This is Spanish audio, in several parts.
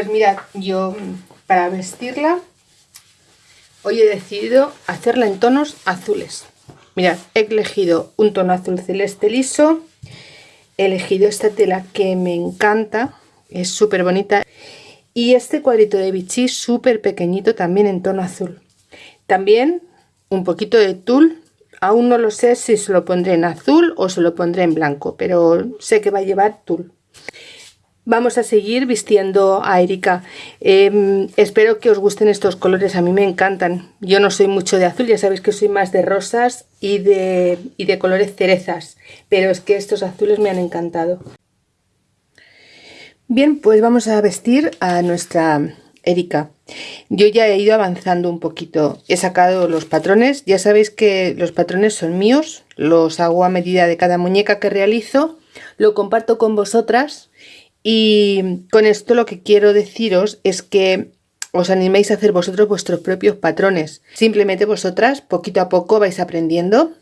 Pues mirad, yo para vestirla hoy he decidido hacerla en tonos azules. Mirad, he elegido un tono azul celeste liso, he elegido esta tela que me encanta, es súper bonita, y este cuadrito de bichí súper pequeñito también en tono azul. También un poquito de tul, aún no lo sé si se lo pondré en azul o se lo pondré en blanco, pero sé que va a llevar tul. Vamos a seguir vistiendo a Erika. Em, espero que os gusten estos colores, a mí me encantan. Yo no soy mucho de azul, ya sabéis que soy más de rosas y de, y de colores cerezas, pero es que estos azules me han encantado. Bien, pues vamos a vestir a nuestra Erika. Yo ya he ido avanzando un poquito, he sacado los patrones, ya sabéis que los patrones son míos, los hago a medida de cada muñeca que realizo, lo comparto con vosotras y con esto lo que quiero deciros es que os animéis a hacer vosotros vuestros propios patrones. Simplemente vosotras poquito a poco vais aprendiendo,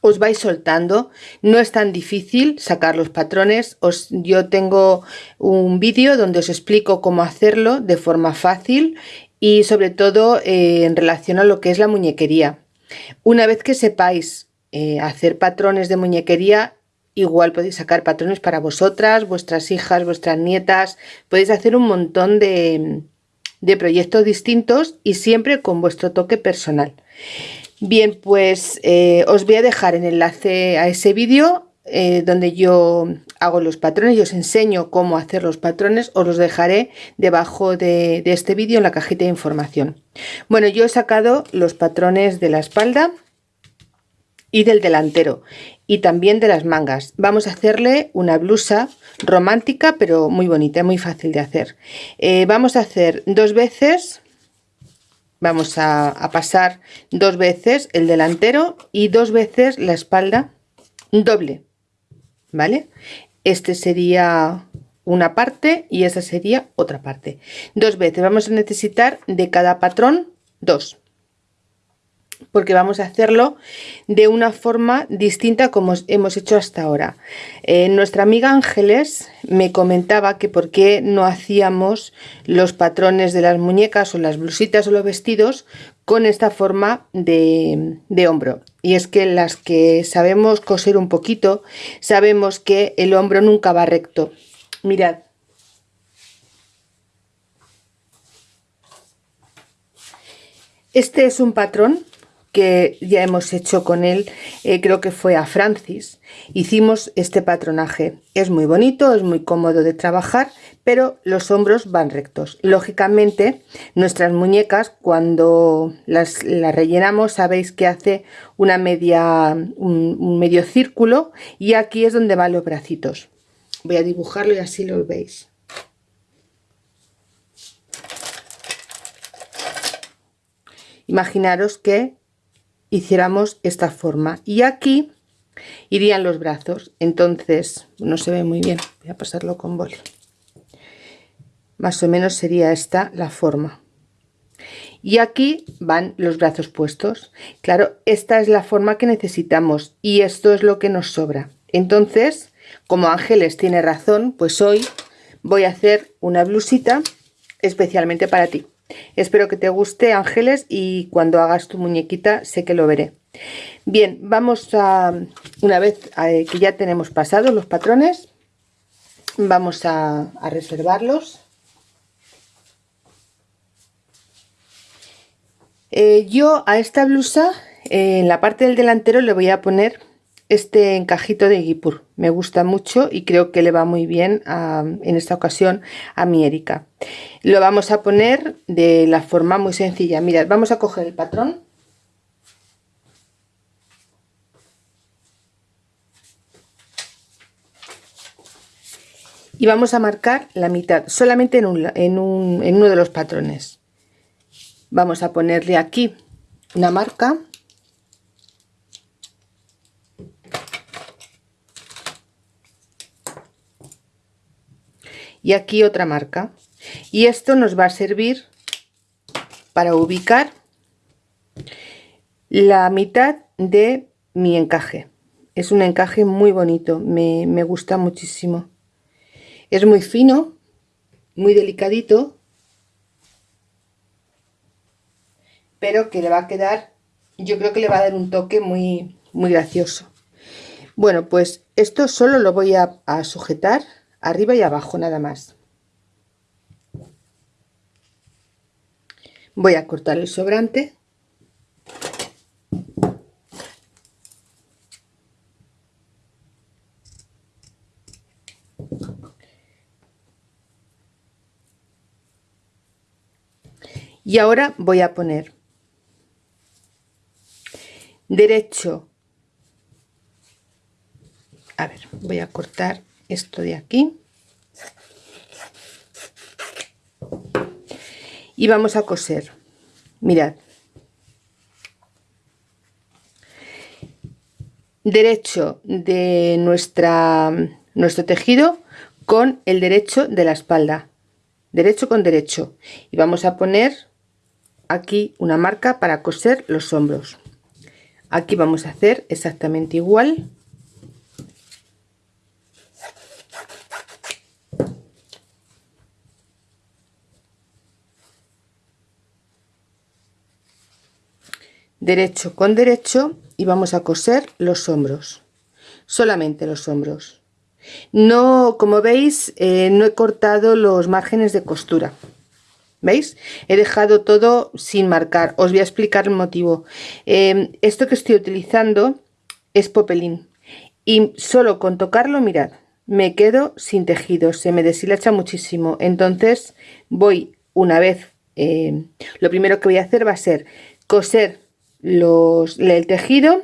os vais soltando. No es tan difícil sacar los patrones. Os, yo tengo un vídeo donde os explico cómo hacerlo de forma fácil y sobre todo eh, en relación a lo que es la muñequería. Una vez que sepáis eh, hacer patrones de muñequería, Igual podéis sacar patrones para vosotras, vuestras hijas, vuestras nietas. Podéis hacer un montón de, proyectos distintos y siempre con vuestro toque personal. Bien, pues eh, os voy a dejar el enlace a ese vídeo eh, donde yo hago los patrones y os enseño cómo hacer los patrones. Os los dejaré debajo de, de este vídeo en la cajita de información. Bueno, yo he sacado los patrones de la espalda y del delantero y también de las mangas. Vamos a hacerle una blusa romántica pero muy bonita, muy fácil de hacer. Eh, vamos a hacer dos veces, vamos a, pasar dos veces el delantero y dos veces la espalda doble, ¿vale? Este sería una parte y esa sería otra parte. Dos veces vamos a necesitar de cada patrón dos porque vamos a hacerlo de una forma distinta como hemos hecho hasta ahora. Eh, nuestra amiga Ángeles me comentaba que por qué no hacíamos los patrones de las muñecas o las blusitas o los vestidos con esta forma de, de hombro. Y es que las que sabemos coser un poquito, sabemos que el hombro nunca va recto. Mirad, Este es un patrón que ya hemos hecho con él, eh, creo que fue a Francis. Hicimos este patronaje. Es muy bonito, es muy cómodo de trabajar, pero los hombros van rectos. Lógicamente, nuestras muñecas, cuando las, rellenamos, sabéis que hace una media, un, medio círculo y aquí es donde van los bracitos. Voy a dibujarlo y así lo veis. Imaginaros que hiciéramos esta forma. Y aquí irían los brazos. Entonces no se ve muy bien. Voy a pasarlo con boli. Más o menos sería esta la forma. Y aquí van los brazos puestos. Claro esta es la forma que necesitamos y esto es lo que nos sobra. Entonces como Ángeles tiene razón pues hoy voy a hacer una blusita especialmente para ti Espero que te guste, Ángeles, y cuando hagas tu muñequita sé que lo veré. Bien, vamos a, una vez eh, que ya tenemos pasados los patrones, vamos a, reservarlos. Eh, yo a esta blusa, eh, en la parte del delantero le voy a poner este encajito de Guipur. Me gusta mucho y creo que le va muy bien en esta ocasión a mi Erika. Lo vamos a poner de la forma muy sencilla. Mirad, vamos a coger el patrón. Y vamos a marcar la mitad, solamente en, en uno de los patrones. Vamos a ponerle aquí una marca y aquí otra marca. Y esto nos va a servir para ubicar la mitad de mi encaje. Es un encaje muy bonito me, gusta muchísimo. Es muy fino muy delicadito pero que le va a quedar yo creo que le va a dar un toque muy muy gracioso. Bueno pues esto solo lo voy a, a sujetar arriba y abajo nada más. Voy a cortar el sobrante. Y ahora voy a poner derecho. A ver voy a cortar esto de aquí. Y vamos a coser. Mirad. Derecho de nuestra nuestro tejido con el derecho de la espalda. Derecho con derecho. Y vamos a poner aquí una marca para coser los hombros. Aquí vamos a hacer exactamente igual derecho con derecho y vamos a coser los hombros solamente los hombros no como veis eh, no he cortado los márgenes de costura ¿Veis? He dejado todo sin marcar. Os voy a explicar el motivo. Em, esto que estoy utilizando es popelín. Y solo con tocarlo, mirad, me quedo sin tejido. Se me deshilacha muchísimo. Entonces voy una vez... Em, lo primero que voy a hacer va a ser coser el tejido.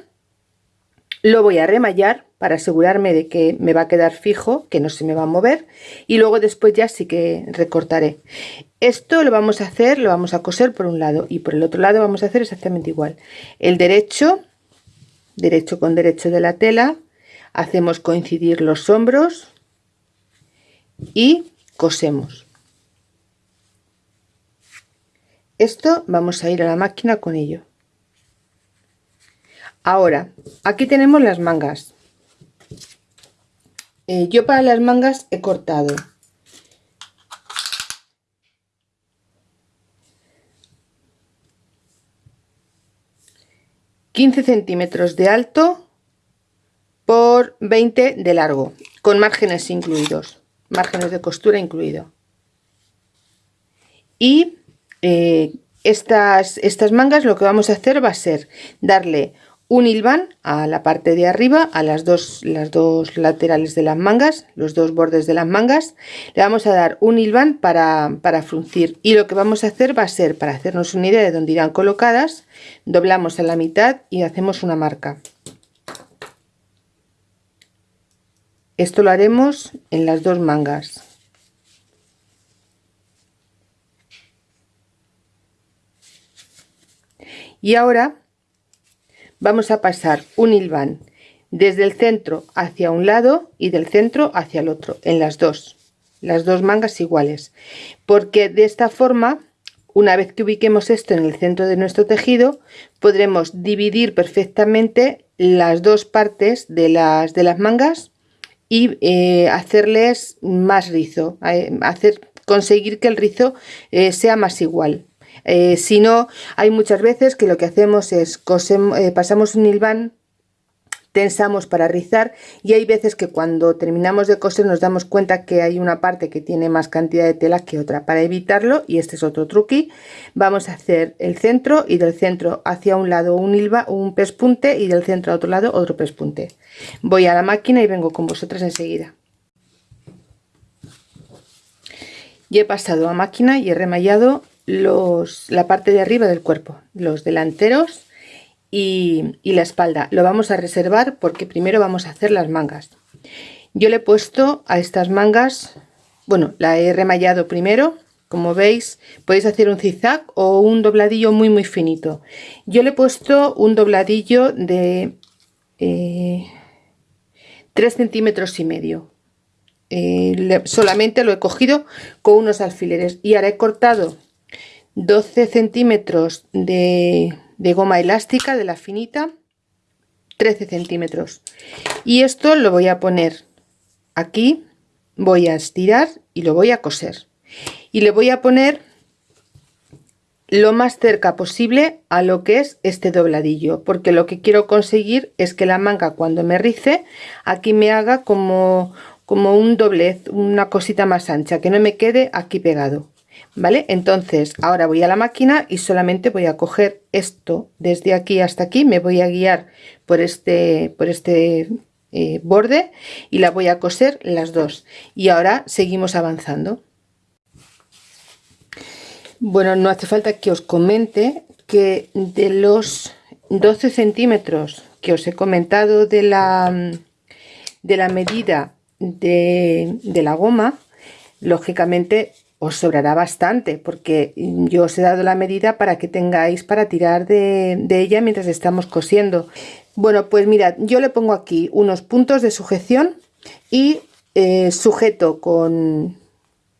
Lo voy a remallar para asegurarme de que me va a quedar fijo, que no se me va a mover y luego después ya sí que recortaré. Esto lo vamos a hacer, lo vamos a coser por un lado y por el otro lado vamos a hacer exactamente igual. El derecho, derecho con derecho de la tela, hacemos coincidir los hombros y cosemos. Esto vamos a ir a la máquina con ello. Ahora, aquí tenemos las mangas. Eh, yo para las mangas he cortado ...15 centímetros de alto... ...por 20 de largo... ...con márgenes incluidos... ...márgenes de costura incluido... ...y... Eh, estas, estas mangas lo que vamos a hacer va a ser... ...darle un hilván a la parte de arriba, a las dos, las dos laterales de las mangas, los dos bordes de las mangas, le vamos a dar un hilván para, para fruncir y lo que vamos a hacer va a ser, para hacernos una idea de dónde irán colocadas, doblamos a la mitad y hacemos una marca. Esto lo haremos en las dos mangas. Y ahora vamos a pasar un hilván desde el centro hacia un lado y del centro hacia el otro, en las dos, las dos mangas iguales, porque de esta forma, una vez que ubiquemos esto en el centro de nuestro tejido, podremos dividir perfectamente las dos partes de las, de las mangas y eh, hacerles más rizo, eh, hacer, conseguir que el rizo eh, sea más igual. Eh, si no, hay muchas veces que lo que hacemos es eh, pasamos un hilván tensamos para rizar y hay veces que cuando terminamos de coser nos damos cuenta que hay una parte que tiene más cantidad de tela que otra. Para evitarlo y este es otro truqui vamos a hacer el centro y del centro hacia un lado un hilva un pespunte y del centro a otro lado otro pespunte. Voy a la máquina y vengo con vosotras enseguida. Y he pasado a máquina y he remallado los, la parte de arriba del cuerpo, los delanteros y, la espalda. Lo vamos a reservar porque primero vamos a hacer las mangas. Yo le he puesto a estas mangas, bueno, la he remallado primero, como veis, podéis hacer un zigzag o un dobladillo muy muy finito. Yo le he puesto un dobladillo de 3 eh, centímetros y medio. Eh, solamente lo he cogido con unos alfileres y ahora he cortado 12 centímetros de, goma elástica de la finita 13 centímetros. Y esto lo voy a poner aquí voy a estirar y lo voy a coser. Y le voy a poner lo más cerca posible a lo que es este dobladillo porque lo que quiero conseguir es que la manga cuando me rice aquí me haga como como un doblez una cosita más ancha que no me quede aquí pegado vale entonces ahora voy a la máquina y solamente voy a coger esto desde aquí hasta aquí me voy a guiar por este por este eh, borde y la voy a coser las dos. Y ahora seguimos avanzando. Bueno, no hace falta que os comente que de los 12 centímetros que os he comentado de la, de la medida de, la goma, lógicamente os sobrará bastante porque yo os he dado la medida para que tengáis para tirar de, ella mientras estamos cosiendo. Bueno, pues mirad, yo le pongo aquí unos puntos de sujeción y eh, sujeto con,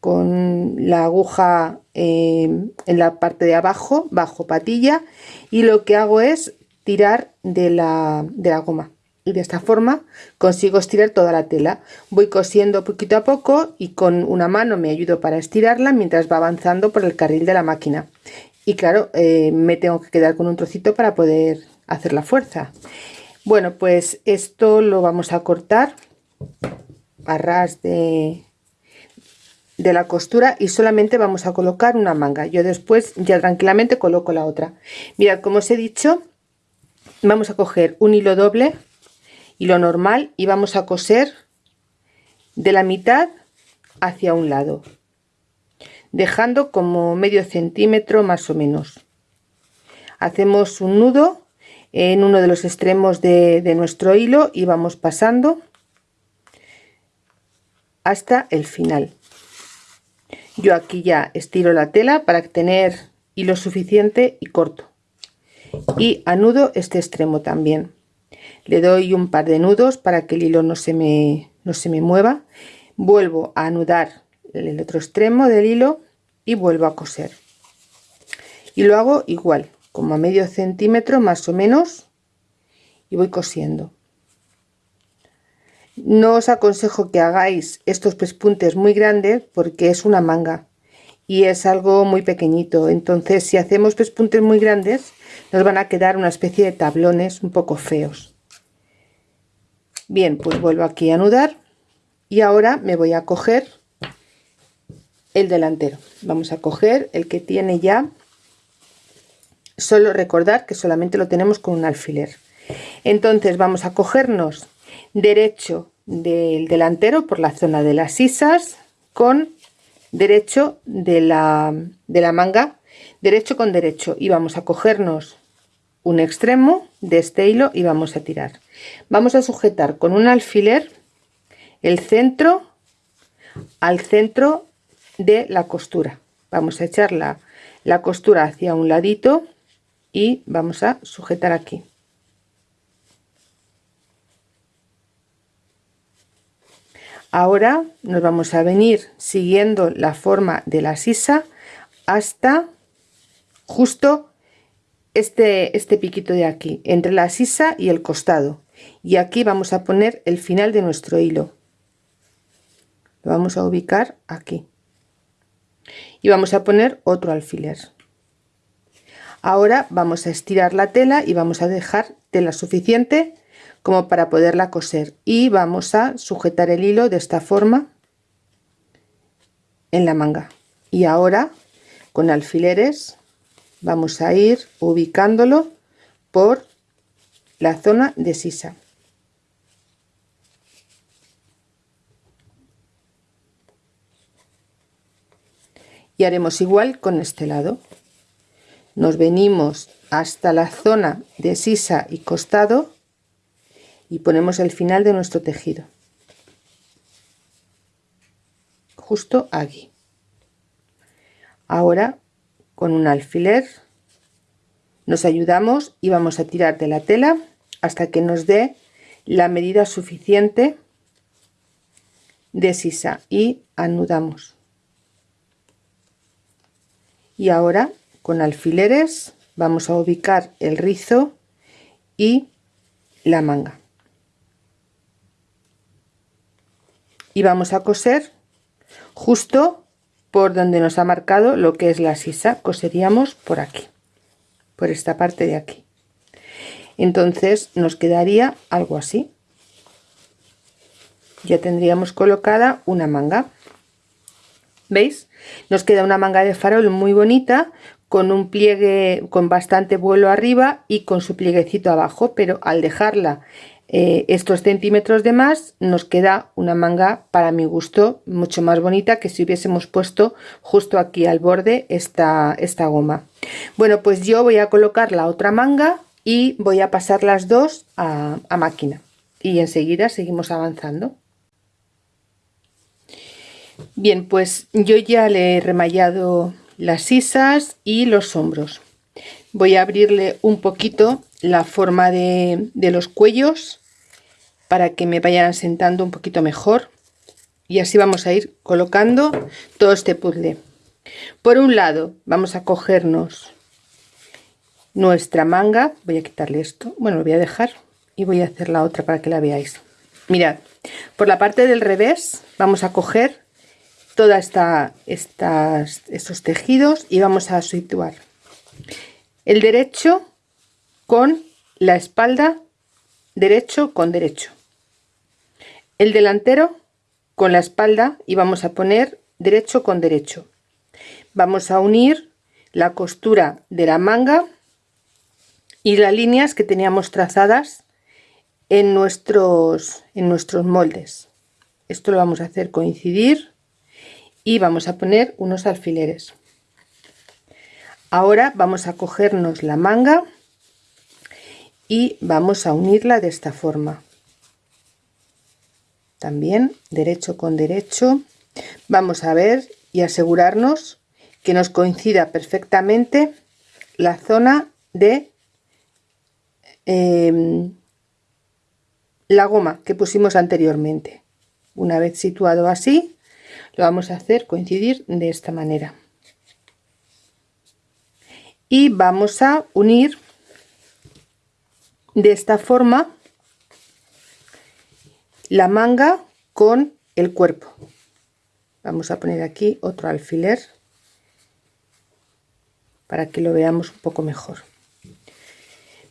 con la aguja eh, en la parte de abajo, bajo patilla, y lo que hago es tirar de la, de la goma. Y de esta forma consigo estirar toda la tela. Voy cosiendo poquito a poco y con una mano me ayudo para estirarla mientras va avanzando por el carril de la máquina. Y claro, eh, me tengo que quedar con un trocito para poder hacer la fuerza. Bueno, pues esto lo vamos a cortar a ras de, de la costura y solamente vamos a colocar una manga yo después ya tranquilamente coloco la otra mirad como os he dicho vamos a coger un hilo doble hilo normal y vamos a coser de la mitad hacia un lado dejando como medio centímetro más o menos. Hacemos un nudo en uno de los extremos de, de nuestro hilo y vamos pasando hasta el final. Yo aquí ya estiro la tela para tener hilo suficiente y corto. Y anudo este extremo también le doy un par de nudos para que el hilo no se me no se me mueva. Vuelvo a anudar el otro extremo del hilo y vuelvo a coser. Y lo hago igual como a medio centímetro más o menos y voy cosiendo. No os aconsejo que hagáis estos pespuntes muy grandes porque es una manga y es algo muy pequeñito. Entonces si hacemos pespuntes muy grandes nos van a quedar una especie de tablones un poco feos. Bien, pues vuelvo aquí a anudar y ahora me voy a coger el delantero. Vamos a coger el que tiene ya, solo recordar que solamente lo tenemos con un alfiler. Entonces vamos a cogernos derecho del delantero por la zona de las sisas con derecho de la, de la manga derecho con derecho. Y vamos a cogernos un extremo de este hilo y vamos a tirar. Vamos a sujetar con un alfiler el centro al centro de la costura. Vamos a echar la, la costura hacia un ladito y vamos a sujetar aquí Ahora nos vamos a venir siguiendo la forma de la sisa hasta justo este, este piquito de aquí, entre la sisa y el costado. Y aquí vamos a poner el final de nuestro hilo. Lo vamos a ubicar aquí. Y vamos a poner otro alfiler. Ahora vamos a estirar la tela y vamos a dejar tela suficiente como para poderla coser. Y vamos a sujetar el hilo de esta forma en la manga. Y ahora con alfileres vamos a ir ubicándolo por la zona de sisa. Y haremos igual con este lado. Nos venimos hasta la zona de sisa y costado y ponemos el final de nuestro tejido. Justo aquí. Ahora con un alfiler nos ayudamos y vamos a tirar de la tela hasta que nos dé la medida suficiente de sisa y anudamos. Y ahora con alfileres vamos a ubicar el rizo y la manga y vamos a coser justo por donde nos ha marcado lo que es la sisa. Coseríamos por aquí por esta parte de aquí. Entonces nos quedaría algo así. Ya tendríamos colocada una manga. Veis nos queda una manga de farol muy bonita con un pliegue con bastante vuelo arriba y con su plieguecito abajo pero al dejarla eh, estos centímetros de más nos queda una manga para mi gusto mucho más bonita que si hubiésemos puesto justo aquí al borde esta, esta goma. Bueno pues yo voy a colocar la otra manga y voy a pasar las dos a, máquina. Y enseguida seguimos avanzando. Bien pues yo ya le he remallado las sisas y los hombros. Voy a abrirle un poquito la forma de los cuellos para que me vayan asentando un poquito mejor. Y así vamos a ir colocando todo este puzzle. Por un lado vamos a cogernos nuestra manga. Voy a quitarle esto. Bueno lo voy a dejar y voy a hacer la otra para que la veáis. Mirad por la parte del revés vamos a coger toda esta estas estos tejidos y vamos a situar el derecho con la espalda derecho con derecho el delantero con la espalda y vamos a poner derecho con derecho vamos a unir la costura de la manga y las líneas que teníamos trazadas en nuestros, en nuestros moldes. Esto lo vamos a hacer coincidir y vamos a poner unos alfileres. Ahora vamos a cogernos la manga y vamos a unirla de esta forma. También derecho con derecho. Vamos a ver y asegurarnos que nos coincida perfectamente la zona de Em, la goma que pusimos anteriormente una vez situado así lo vamos a hacer coincidir de esta manera y vamos a unir de esta forma la manga con el cuerpo. Vamos a poner aquí otro alfiler para que lo veamos un poco mejor.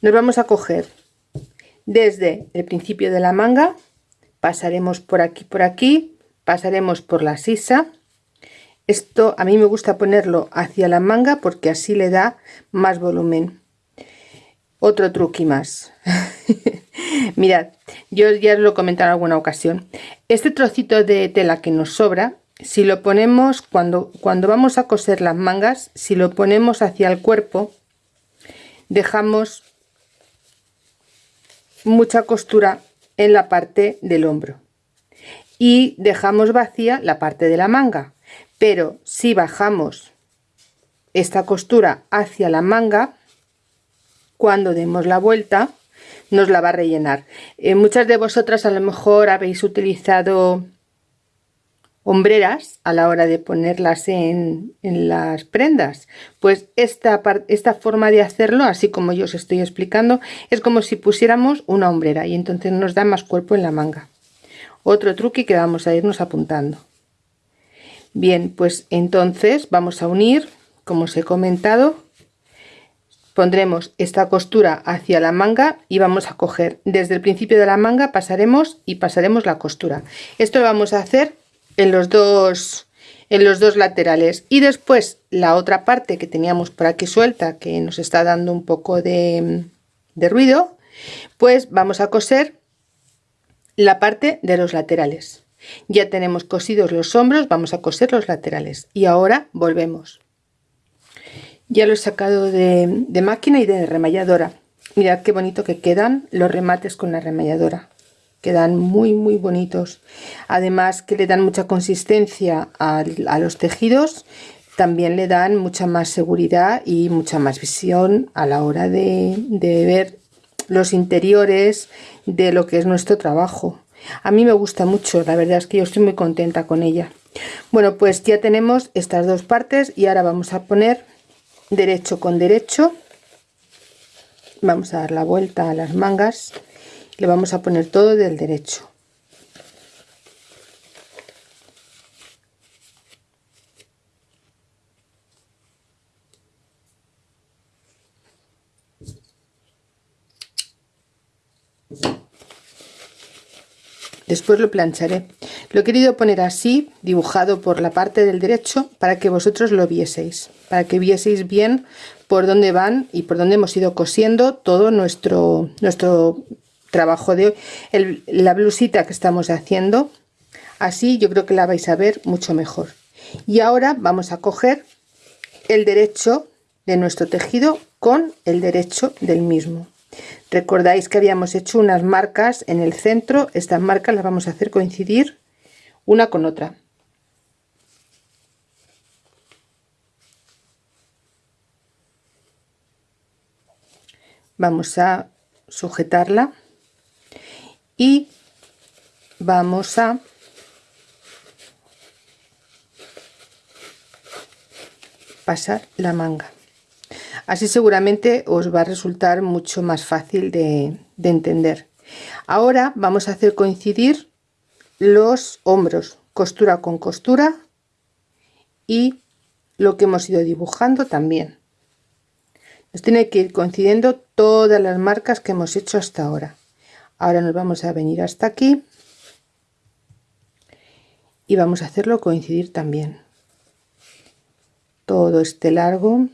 Nos vamos a coger desde el principio de la manga pasaremos por aquí por aquí pasaremos por la sisa. Esto a mí me gusta ponerlo hacia la manga porque así le da más volumen. Otro truqui más. Mirad yo ya os lo he comentado en alguna ocasión. Este trocito de tela que nos sobra si lo ponemos cuando cuando vamos a coser las mangas si lo ponemos hacia el cuerpo dejamos mucha costura en la parte del hombro. Y dejamos vacía la parte de la manga. Pero si bajamos esta costura hacia la manga cuando demos la vuelta nos la va a rellenar. Eh, muchas de vosotras a lo mejor habéis utilizado hombreras a la hora de ponerlas en, las prendas. Pues esta, esta forma de hacerlo así como yo os estoy explicando es como si pusiéramos una hombrera y entonces nos da más cuerpo en la manga. Otro truque que vamos a irnos apuntando. Bien pues entonces vamos a unir como os he comentado pondremos esta costura hacia la manga y vamos a coger. Desde el principio de la manga pasaremos y pasaremos la costura. Esto lo vamos a hacer en los dos en los dos laterales. Y después la otra parte que teníamos por aquí suelta que nos está dando un poco de, de ruido pues vamos a coser la parte de los laterales. Ya tenemos cosidos los hombros vamos a coser los laterales. Y ahora volvemos ya lo he sacado de, máquina y de remalladora. Mirad qué bonito que quedan los remates con la remalladora. Quedan muy muy bonitos. Además que le dan mucha consistencia a, los tejidos también le dan mucha más seguridad y mucha más visión a la hora de, de ver los interiores de lo que es nuestro trabajo. A mí me gusta mucho la verdad es que yo estoy muy contenta con ella. Bueno pues ya tenemos estas dos partes y ahora vamos a poner derecho con derecho. Vamos a dar la vuelta a las mangas. Le vamos a poner todo del derecho después lo plancharé. Lo he querido poner así dibujado por la parte del derecho para que vosotros lo vieseis para que vieseis bien por dónde van y por dónde hemos ido cosiendo todo nuestro nuestro trabajo de hoy. La blusita que estamos haciendo así yo creo que la vais a ver mucho mejor. Y ahora vamos a coger el derecho de nuestro tejido con el derecho del mismo recordáis que habíamos hecho unas marcas en el centro. Estas marcas las vamos a hacer coincidir una con otra. Vamos a sujetarla y vamos a pasar la manga así seguramente os va a resultar mucho más fácil de, entender. Ahora vamos a hacer coincidir los hombros costura con costura y lo que hemos ido dibujando también. Nos tiene que ir coincidiendo todas las marcas que hemos hecho hasta ahora. Ahora nos vamos a venir hasta aquí y vamos a hacerlo coincidir también. Todo este largo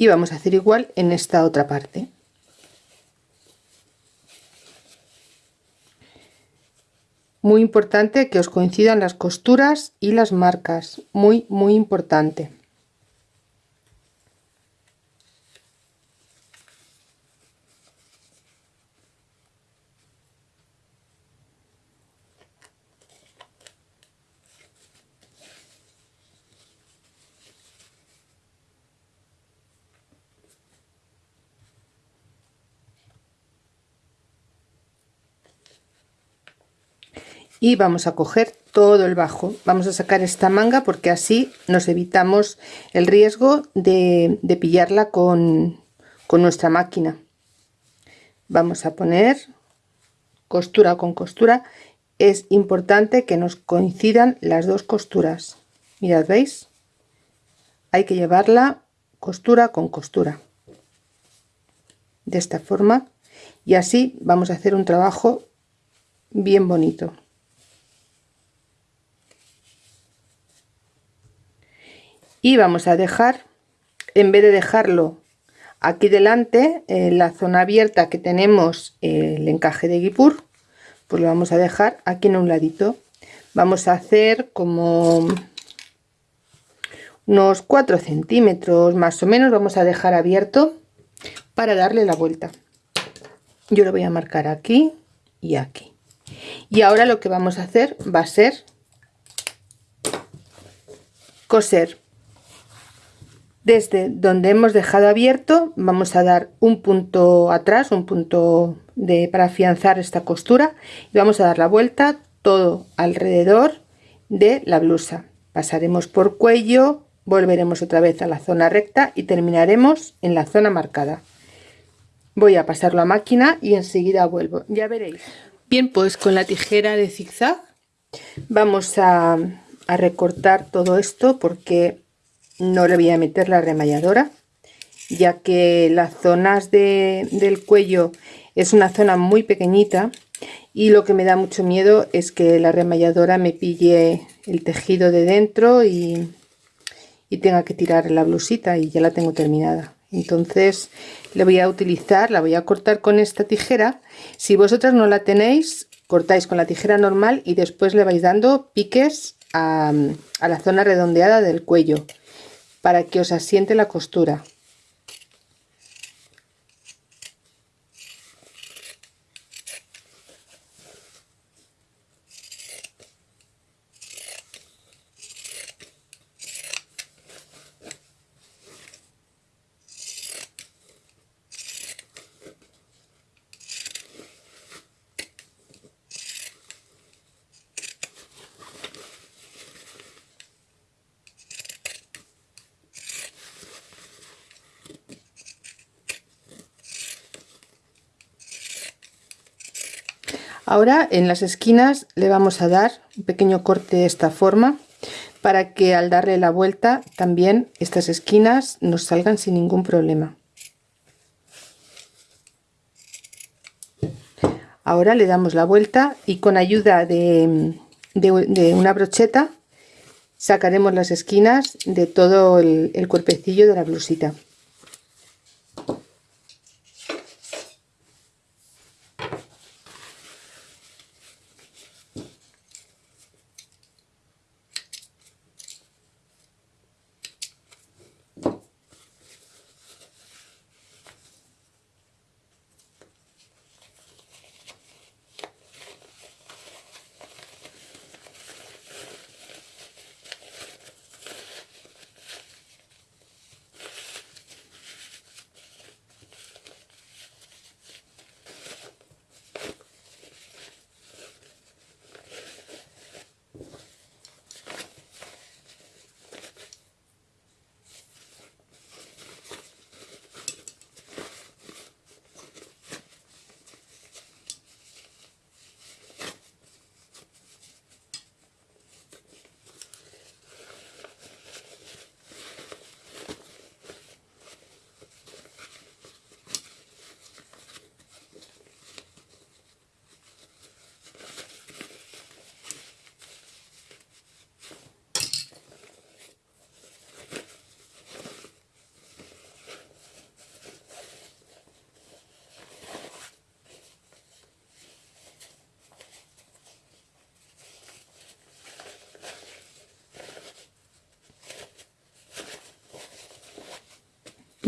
y vamos a hacer igual en esta otra parte. Muy importante que os coincidan las costuras y las marcas. Muy muy importante y vamos a coger todo el bajo. Vamos a sacar esta manga porque así nos evitamos el riesgo de, pillarla con, con nuestra máquina. Vamos a poner costura con costura. Es importante que nos coincidan las dos costuras. Mirad veis hay que llevarla costura con costura. De esta forma. Y así vamos a hacer un trabajo bien bonito y vamos a dejar en vez de dejarlo aquí delante en la zona abierta que tenemos el encaje de guipur pues lo vamos a dejar aquí en un ladito. Vamos a hacer como unos 4 centímetros más o menos vamos a dejar abierto para darle la vuelta. Yo lo voy a marcar aquí y aquí. Y ahora lo que vamos a hacer va a ser coser desde donde hemos dejado abierto vamos a dar un punto atrás un punto de para afianzar esta costura y vamos a dar la vuelta todo alrededor de la blusa. Pasaremos por cuello volveremos otra vez a la zona recta y terminaremos en la zona marcada. Voy a pasarlo a máquina y enseguida vuelvo. Ya veréis. Bien pues con la tijera de zigzag. Vamos a, a recortar todo esto porque no le voy a meter la remalladora ya que las zonas del cuello es una zona muy pequeñita y lo que me da mucho miedo es que la remalladora me pille el tejido de dentro y, y tenga que tirar la blusita y ya la tengo terminada. Entonces le voy a utilizar la voy a cortar con esta tijera. Si vosotras no la tenéis cortáis con la tijera normal y después le vais dando piques a, a la zona redondeada del cuello para que os asiente la costura Ahora en las esquinas le vamos a dar un pequeño corte de esta forma para que al darle la vuelta también estas esquinas nos salgan sin ningún problema. Ahora le damos la vuelta y con ayuda de, una brocheta sacaremos las esquinas de todo el, el cuerpecillo de la blusita.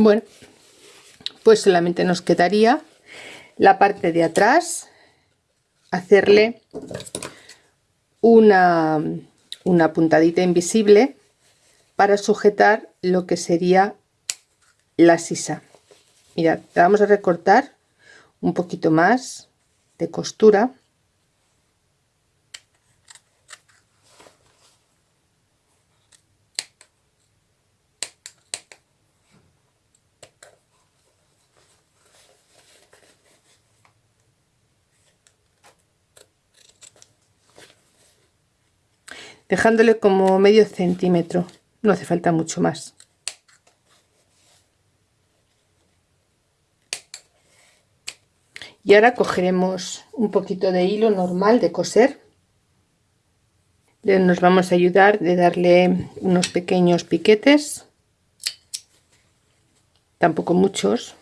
Bueno, pues solamente nos quedaría la parte de atrás, hacerle una, una puntadita invisible para sujetar lo que sería la sisa. Mirad, vamos a recortar un poquito más de costura dejándole como medio centímetro. No hace falta mucho más. Y ahora cogeremos un poquito de hilo normal de coser. Nos vamos a ayudar de darle unos pequeños piquetes. Tampoco muchos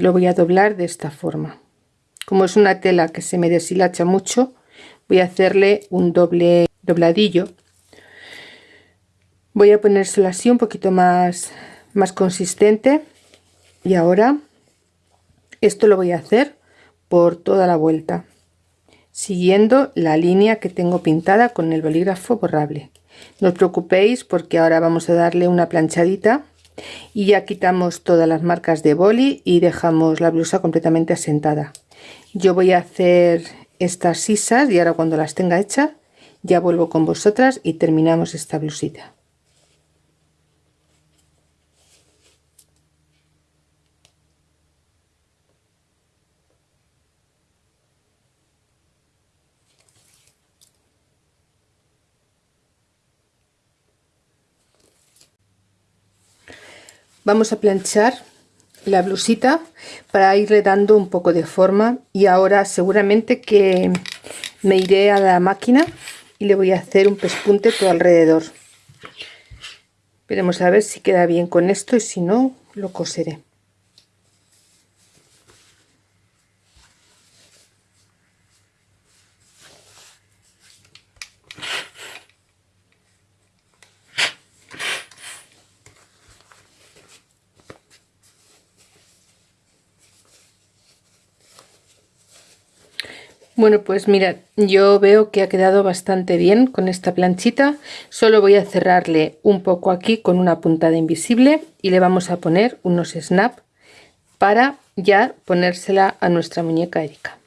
lo voy a doblar de esta forma. Como es una tela que se me deshilacha mucho voy a hacerle un doble dobladillo. Voy a ponérselo así un poquito más más consistente. Y ahora esto lo voy a hacer por toda la vuelta siguiendo la línea que tengo pintada con el bolígrafo borrable. No os preocupéis porque ahora vamos a darle una planchadita y ya quitamos todas las marcas de boli y dejamos la blusa completamente asentada. Yo voy a hacer estas sisas y ahora cuando las tenga hechas ya vuelvo con vosotras y terminamos esta blusita vamos a planchar la blusita para irle dando un poco de forma y ahora seguramente que me iré a la máquina y le voy a hacer un pespunte todo alrededor. Veremos a ver si queda bien con esto y si no lo coseré Bueno, pues mira, yo veo que ha quedado bastante bien con esta planchita. Solo voy a cerrarle un poco aquí con una puntada invisible y le vamos a poner unos snap para ya ponérsela a nuestra muñeca Erika.